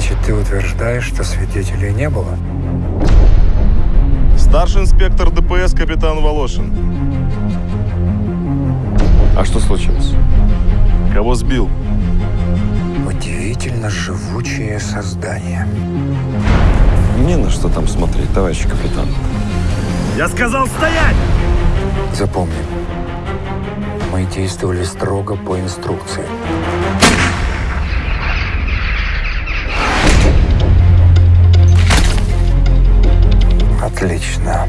Значит, ты утверждаешь, что свидетелей не было? Старший инспектор ДПС капитан Волошин. А что случилось? Кого сбил? Удивительно живучее создание. Не на что там смотреть, товарищ капитан. Я сказал стоять! Запомни, мы действовали строго по инструкции. Отлично.